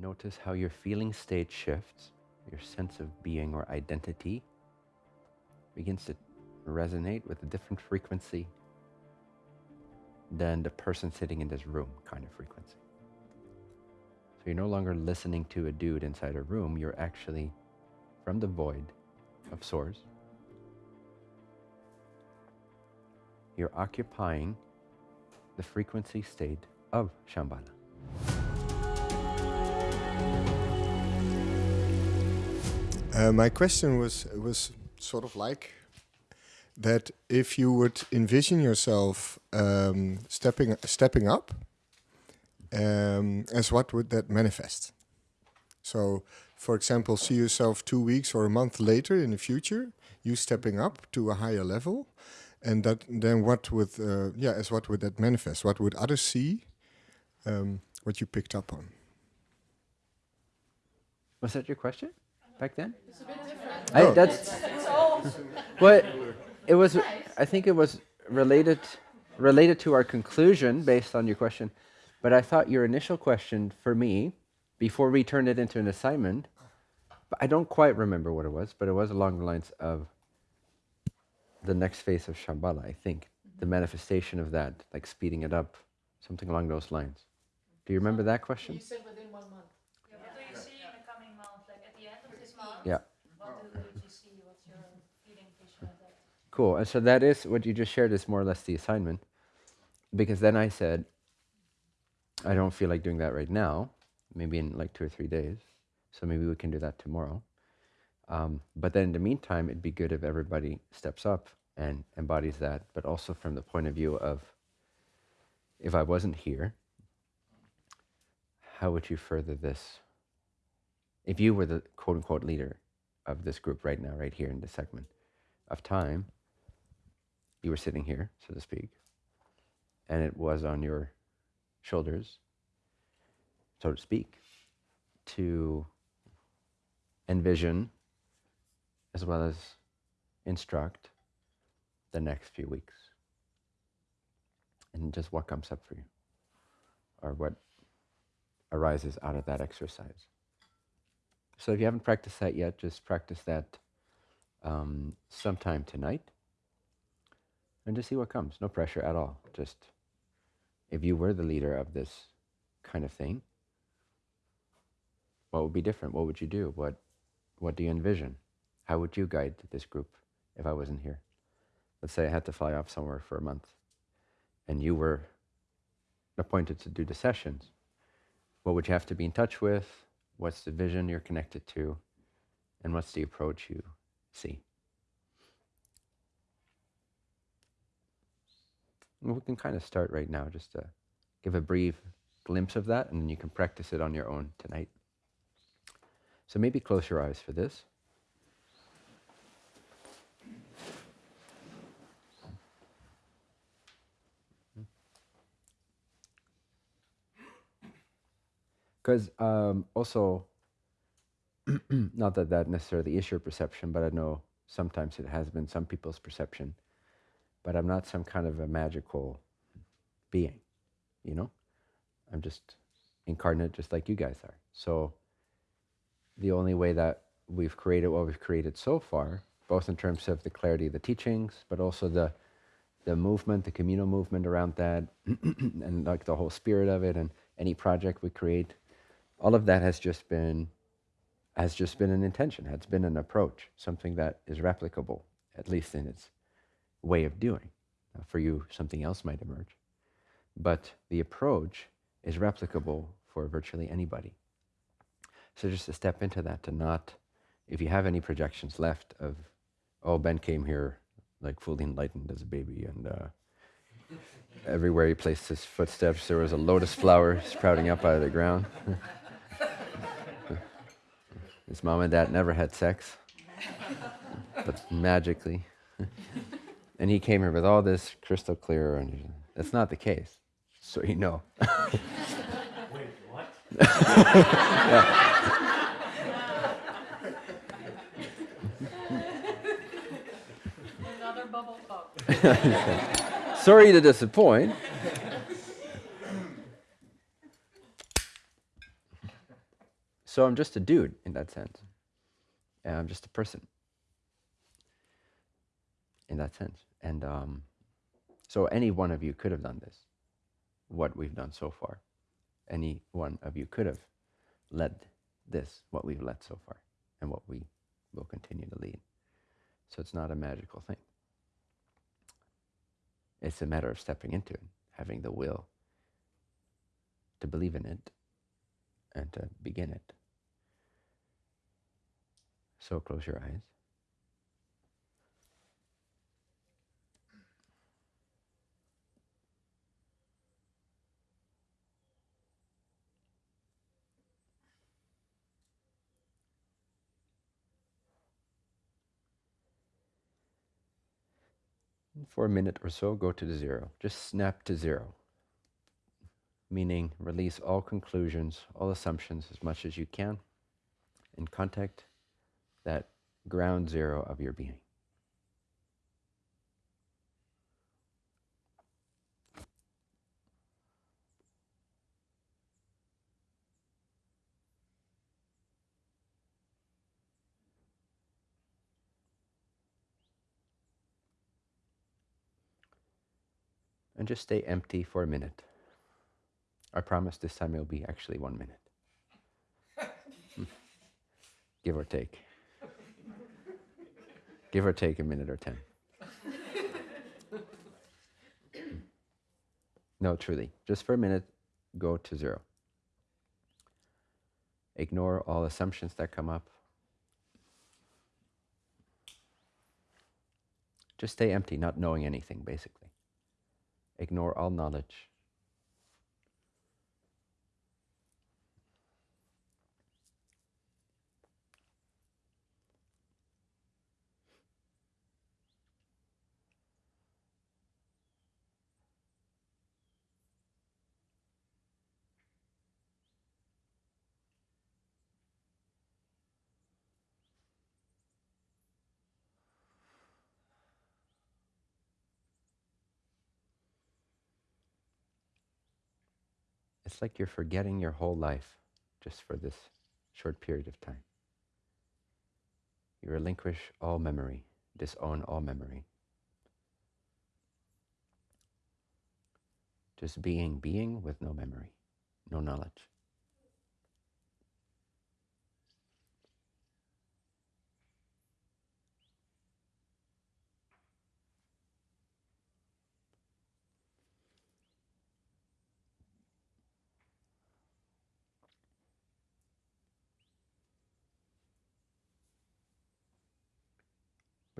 Notice how your feeling state shifts, your sense of being or identity begins to resonate with a different frequency than the person sitting in this room kind of frequency. So you're no longer listening to a dude inside a room, you're actually from the void of source. You're occupying the frequency state of Shambhala. Uh, my question was was sort of like that if you would envision yourself um, stepping stepping up, um, as what would that manifest? So, for example, see yourself two weeks or a month later in the future, you stepping up to a higher level, and that then what would uh, yeah as what would that manifest? What would others see? Um, what you picked up on? Was that your question back then? It's a bit different. I, Oh. that's It's all what it was. I think it was related related to our conclusion based on your question. But I thought your initial question for me, before we turned it into an assignment, I don't quite remember what it was, but it was along the lines of the next phase of Shambhala, I think. The manifestation of that, like speeding it up, something along those lines. Do you remember that question? You said within one month. Yeah, what do you see in the coming month? Like at the end of this month? Yeah. What do you see? What's your feeling vision of that? Cool. And so that is what you just shared is more or less the assignment. Because then I said, I don't feel like doing that right now, maybe in like two or three days. So maybe we can do that tomorrow. Um, but then in the meantime, it'd be good if everybody steps up and embodies that, but also from the point of view of if I wasn't here, how would you further this? If you were the quote unquote leader of this group right now, right here in this segment of time, you were sitting here, so to speak, and it was on your shoulders, so to speak, to envision as well as instruct the next few weeks. And just what comes up for you, or what arises out of that exercise. So if you haven't practiced that yet, just practice that um, sometime tonight and just see what comes. No pressure at all. Just if you were the leader of this kind of thing, what would be different? What would you do? What what do you envision? How would you guide this group if I wasn't here? Let's say I had to fly off somewhere for a month and you were appointed to do the sessions. What would you have to be in touch with? What's the vision you're connected to? And what's the approach you see? We can kind of start right now just to give a brief glimpse of that, and then you can practice it on your own tonight. So maybe close your eyes for this. Because um, also, not that that necessarily is your perception, but I know sometimes it has been some people's perception. But I'm not some kind of a magical being, you know? I'm just incarnate just like you guys are. So the only way that we've created what we've created so far, both in terms of the clarity of the teachings, but also the the movement, the communal movement around that, and like the whole spirit of it, and any project we create, all of that has just been has just been an intention, has been an approach, something that is replicable, at least in its way of doing. Now, for you, something else might emerge, but the approach is replicable for virtually anybody. So just to step into that, to not, if you have any projections left of, oh, Ben came here like fully enlightened as a baby, and uh, everywhere he placed his footsteps, there was a lotus flower sprouting up out of the ground. His mom and dad never had sex, but magically. and he came here with all this crystal clear, and that's not the case. So you know. Wait, what? Another bubble pop. Sorry to disappoint. So I'm just a dude in that sense. And I'm just a person in that sense. And um, so any one of you could have done this, what we've done so far. Any one of you could have led this, what we've led so far, and what we will continue to lead. So it's not a magical thing. It's a matter of stepping into it, having the will to believe in it and to begin it. So close your eyes. For a minute or so, go to the zero. Just snap to zero. Meaning, release all conclusions, all assumptions as much as you can, and contact that ground zero of your being. Just stay empty for a minute. I promise this time it'll be actually one minute. Give or take. Give or take a minute or ten. no, truly. Just for a minute, go to zero. Ignore all assumptions that come up. Just stay empty, not knowing anything, basically ignore all knowledge. It's like you're forgetting your whole life just for this short period of time. You relinquish all memory, disown all memory. Just being, being with no memory, no knowledge.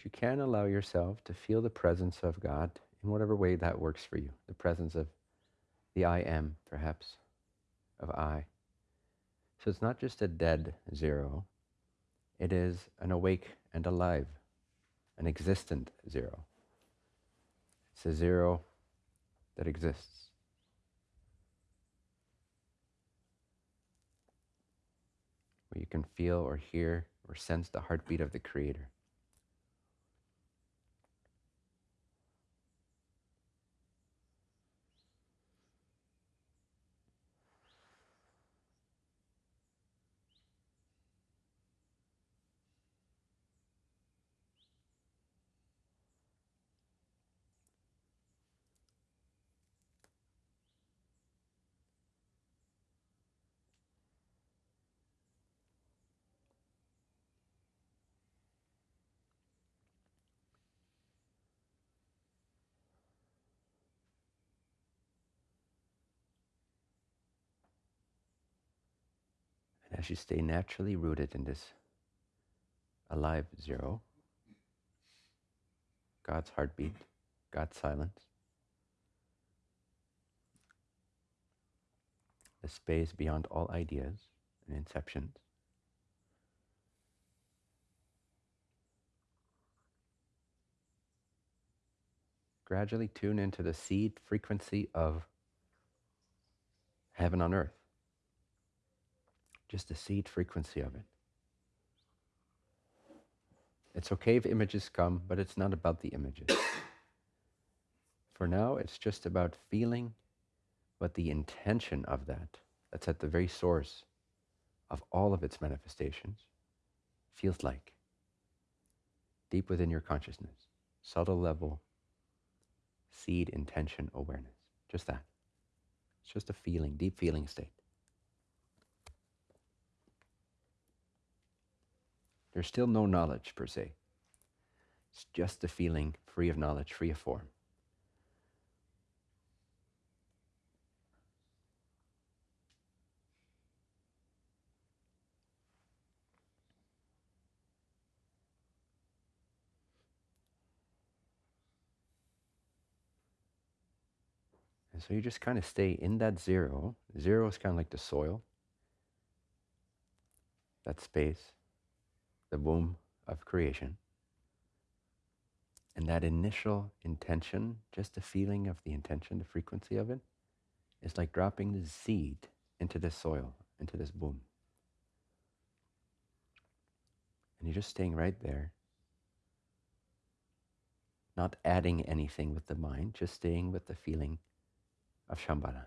But you can allow yourself to feel the presence of God in whatever way that works for you. The presence of the I am, perhaps, of I. So it's not just a dead zero, it is an awake and alive, an existent zero. It's a zero that exists. Where you can feel or hear or sense the heartbeat of the Creator. As you stay naturally rooted in this alive zero, God's heartbeat, God's silence, the space beyond all ideas and inceptions. Gradually tune into the seed frequency of heaven on earth just the seed frequency of it. It's okay if images come, but it's not about the images. For now, it's just about feeling what the intention of that, that's at the very source of all of its manifestations feels like deep within your consciousness, subtle level, seed intention awareness. Just that. It's just a feeling, deep feeling state. There's still no knowledge per se. It's just a feeling free of knowledge, free of form. And so you just kind of stay in that zero. Zero is kind of like the soil, that space, the womb of creation. And that initial intention, just the feeling of the intention, the frequency of it, is like dropping the seed into this soil, into this womb. And you're just staying right there, not adding anything with the mind, just staying with the feeling of Shambhala.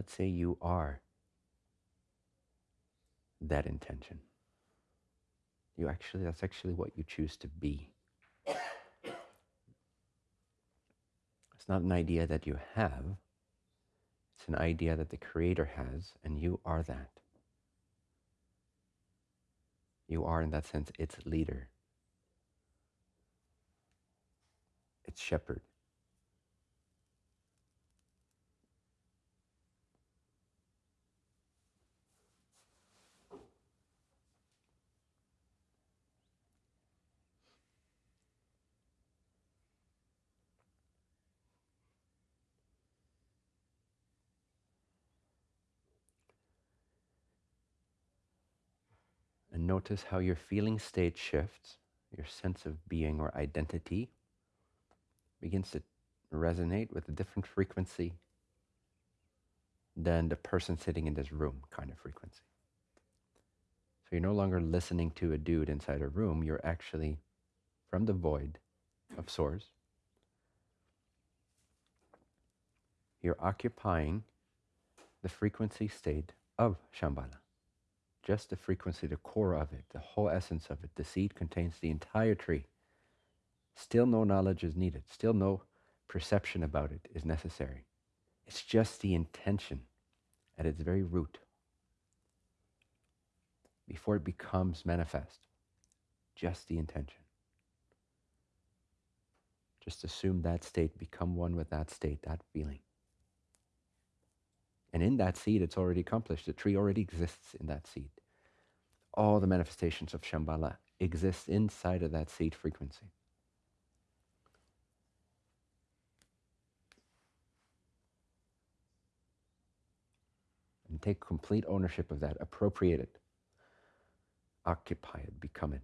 Let's say you are that intention. You actually, that's actually what you choose to be. It's not an idea that you have, it's an idea that the Creator has, and you are that. You are, in that sense, its leader, its shepherd. Notice how your feeling state shifts, your sense of being or identity begins to resonate with a different frequency than the person sitting in this room kind of frequency. So you're no longer listening to a dude inside a room, you're actually from the void of source. You're occupying the frequency state of Shambhala just the frequency, the core of it, the whole essence of it. The seed contains the entire tree. Still no knowledge is needed. Still no perception about it is necessary. It's just the intention at its very root before it becomes manifest. Just the intention. Just assume that state, become one with that state, that feeling. And in that seed, it's already accomplished. The tree already exists in that seed. All the manifestations of Shambhala exist inside of that seed frequency. And take complete ownership of that, appropriate it, occupy it, become it.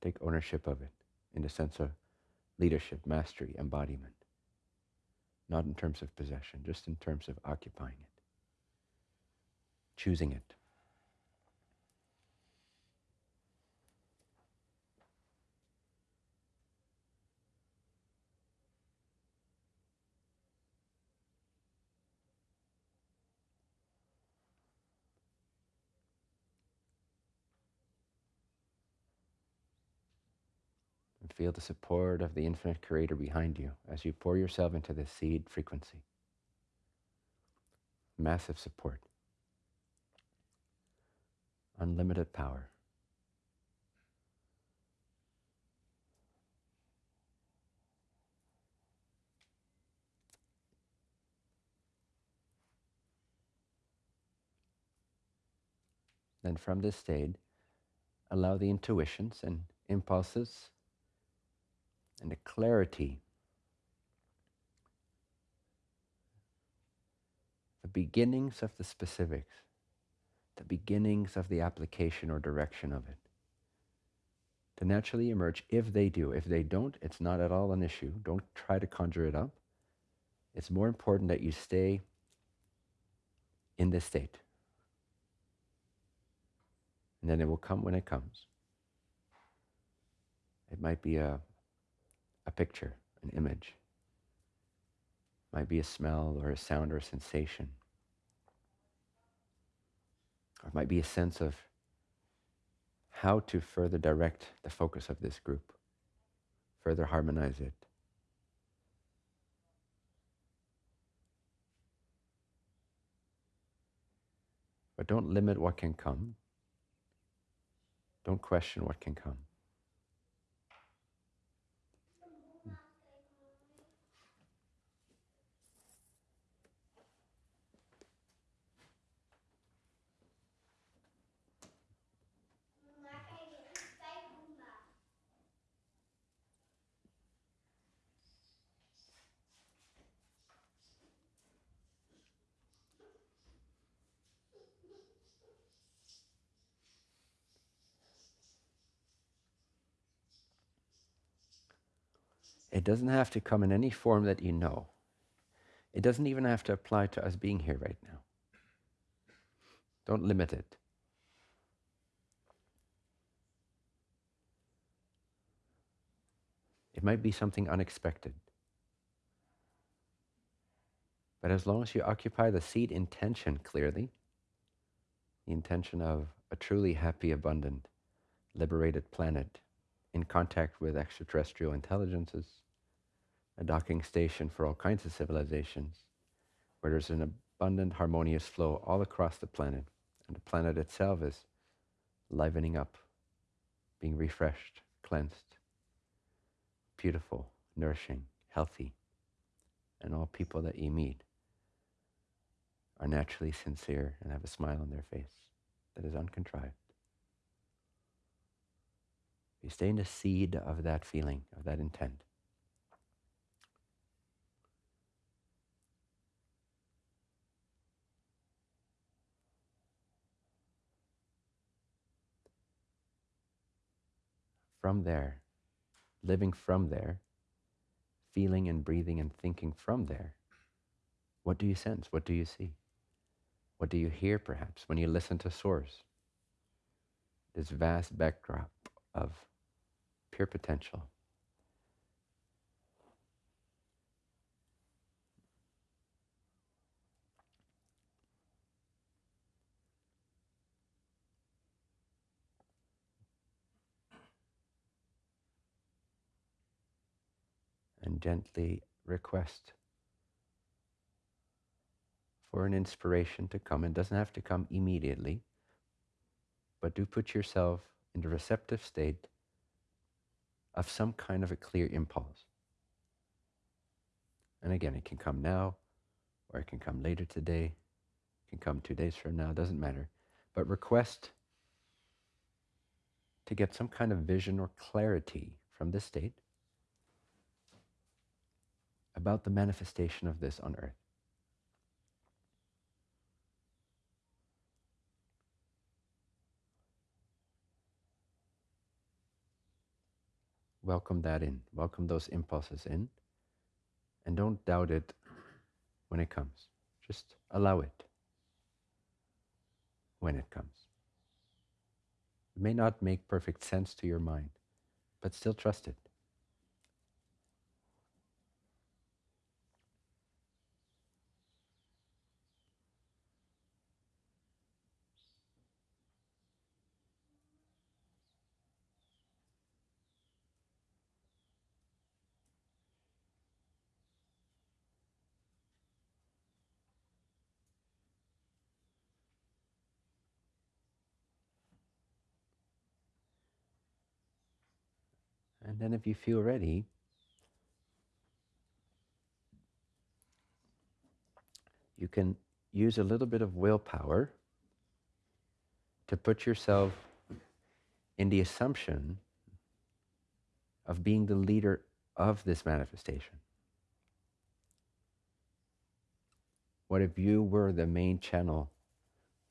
Take ownership of it in the sense of leadership, mastery, embodiment not in terms of possession, just in terms of occupying it, choosing it. Feel the support of the infinite creator behind you as you pour yourself into the seed frequency. Massive support. Unlimited power. Then from this state, allow the intuitions and impulses and the clarity, the beginnings of the specifics, the beginnings of the application or direction of it, to naturally emerge if they do. If they don't, it's not at all an issue. Don't try to conjure it up. It's more important that you stay in this state. And then it will come when it comes. It might be a, a picture, an image. It might be a smell or a sound or a sensation. Or it might be a sense of how to further direct the focus of this group, further harmonize it. But don't limit what can come. Don't question what can come. It doesn't have to come in any form that you know. It doesn't even have to apply to us being here right now. Don't limit it. It might be something unexpected. But as long as you occupy the seed intention clearly, the intention of a truly happy, abundant, liberated planet in contact with extraterrestrial intelligences, a docking station for all kinds of civilizations, where there's an abundant, harmonious flow all across the planet, and the planet itself is livening up, being refreshed, cleansed, beautiful, nourishing, healthy, and all people that you meet are naturally sincere and have a smile on their face that is uncontrived. You stay in the seed of that feeling, of that intent. From there, living from there, feeling and breathing and thinking from there, what do you sense? What do you see? What do you hear, perhaps, when you listen to Source? This vast backdrop of pure potential. Gently request for an inspiration to come. It doesn't have to come immediately, but do put yourself in the receptive state of some kind of a clear impulse. And again, it can come now, or it can come later today, it can come two days from now, doesn't matter. But request to get some kind of vision or clarity from this state about the manifestation of this on earth. welcome that in. Welcome those impulses in. And don't doubt it when it comes. Just allow it when it comes. It may not make perfect sense to your mind, but still trust it. And then if you feel ready, you can use a little bit of willpower to put yourself in the assumption of being the leader of this manifestation. What if you were the main channel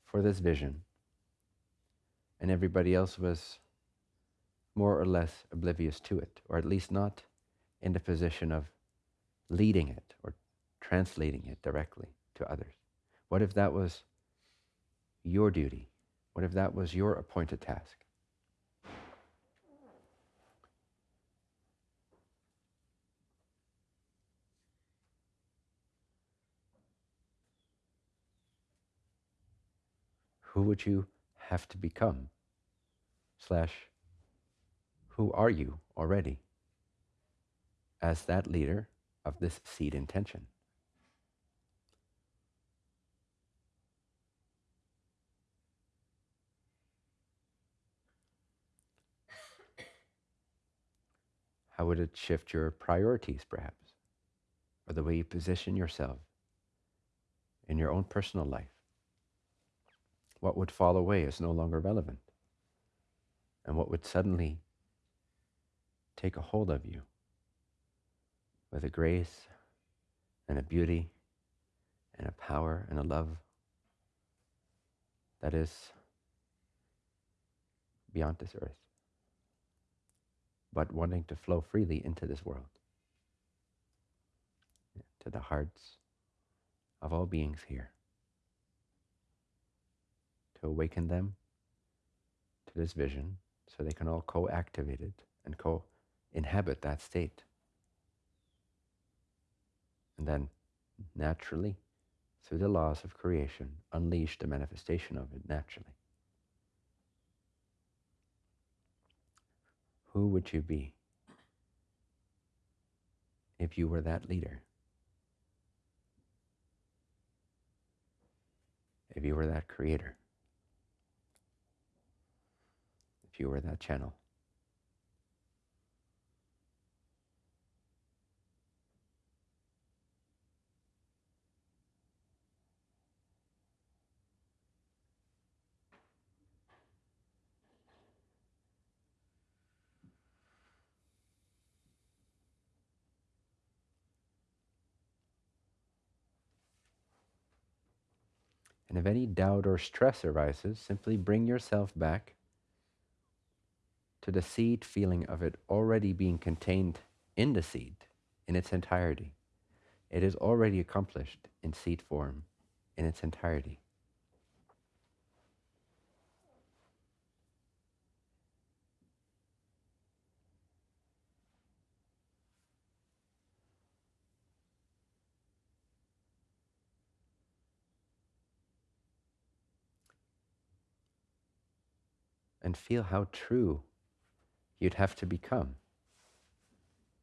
for this vision and everybody else was more or less oblivious to it, or at least not in the position of leading it or translating it directly to others? What if that was your duty? What if that was your appointed task? Who would you have to become? Slash, who are you already as that leader of this seed intention? How would it shift your priorities, perhaps, or the way you position yourself in your own personal life? What would fall away is no longer relevant, and what would suddenly take a hold of you with a grace and a beauty and a power and a love that is beyond this earth but wanting to flow freely into this world, to the hearts of all beings here, to awaken them to this vision so they can all co activate it and co inhabit that state. And then, naturally, through the laws of creation, unleash the manifestation of it naturally. who would you be if you were that leader? If you were that creator? If you were that channel? And if any doubt or stress arises, simply bring yourself back to the seed feeling of it already being contained in the seed in its entirety. It is already accomplished in seed form in its entirety. And feel how true you'd have to become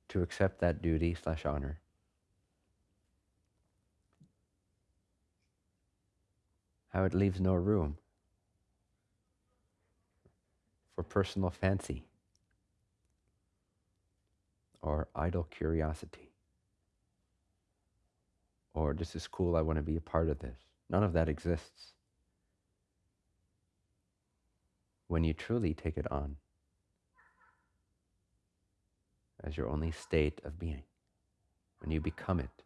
to accept that duty slash honor. How it leaves no room for personal fancy or idle curiosity or this is cool, I want to be a part of this. None of that exists. When you truly take it on as your only state of being, when you become it.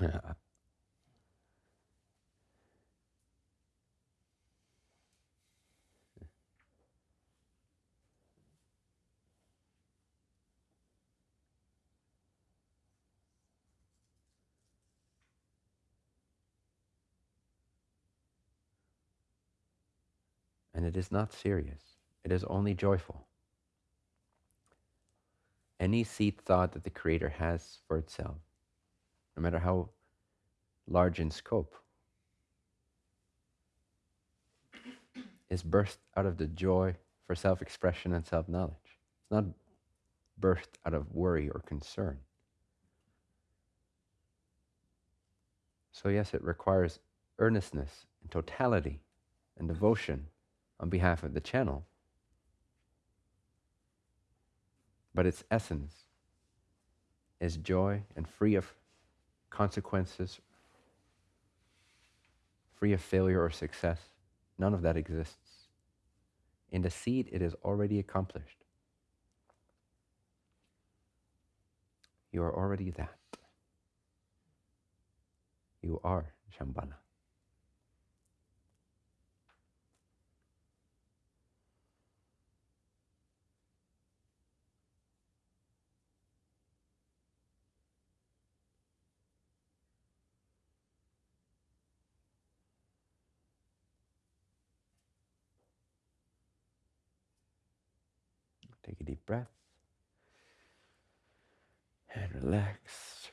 and it is not serious. It is only joyful. Any seed thought that the Creator has for itself, no matter how large in scope, is birthed out of the joy for self expression and self knowledge. It's not birthed out of worry or concern. So, yes, it requires earnestness and totality and devotion on behalf of the channel. But its essence is joy and free of consequences, free of failure or success. None of that exists. In the seed, it is already accomplished. You are already that. you are Shambhala. Take a deep breath and relax.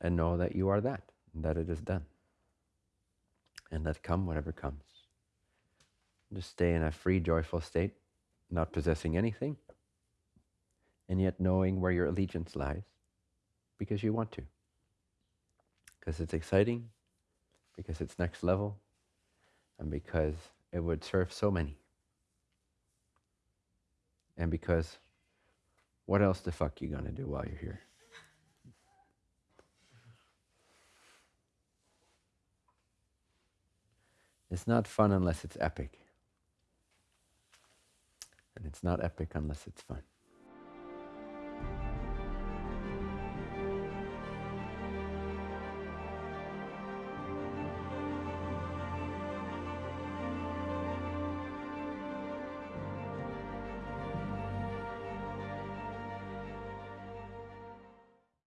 And know that you are that, that it is done. And let come whatever comes. Just stay in a free, joyful state, not possessing anything, and yet knowing where your allegiance lies because you want to. Because it's exciting, because it's next level, and because it would serve so many. And because what else the fuck you gonna do while you're here? It's not fun unless it's epic. And it's not epic unless it's fun.